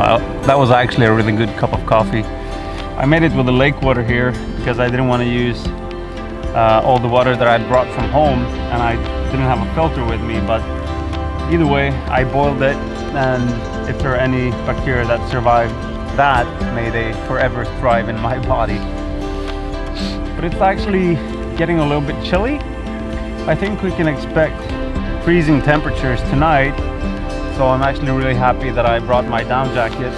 that was actually a really good cup of coffee. I made it with the lake water here because I didn't want to use uh, all the water that I brought from home and I didn't have a filter with me but either way I boiled it and if there are any bacteria that survived that may they forever thrive in my body. But it's actually getting a little bit chilly. I think we can expect freezing temperatures tonight so I'm actually really happy that I brought my down jacket.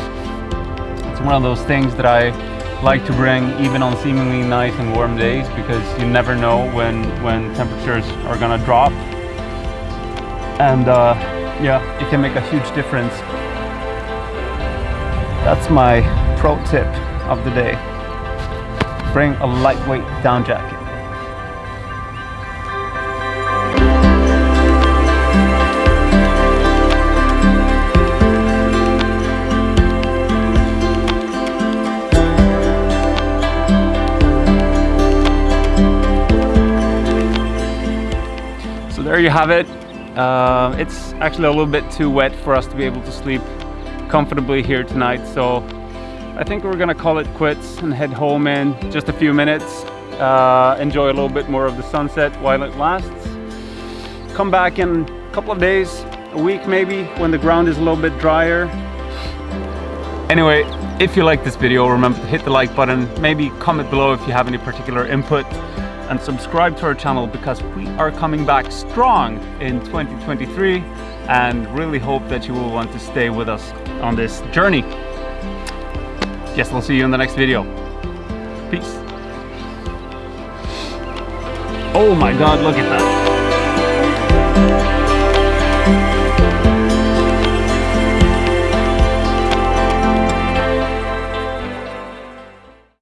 It's one of those things that I like to bring even on seemingly nice and warm days because you never know when when temperatures are gonna drop. And uh, yeah it can make a huge difference. That's my pro tip of the day. Bring a lightweight down jacket there you have it. Uh, it's actually a little bit too wet for us to be able to sleep comfortably here tonight. So I think we're gonna call it quits and head home in just a few minutes. Uh, enjoy a little bit more of the sunset while it lasts. Come back in a couple of days, a week maybe, when the ground is a little bit drier. Anyway, if you like this video, remember to hit the like button, maybe comment below if you have any particular input and subscribe to our channel because we are coming back strong in 2023 and really hope that you will want to stay with us on this journey. Guess we'll see you in the next video. Peace. Oh my god, look at that.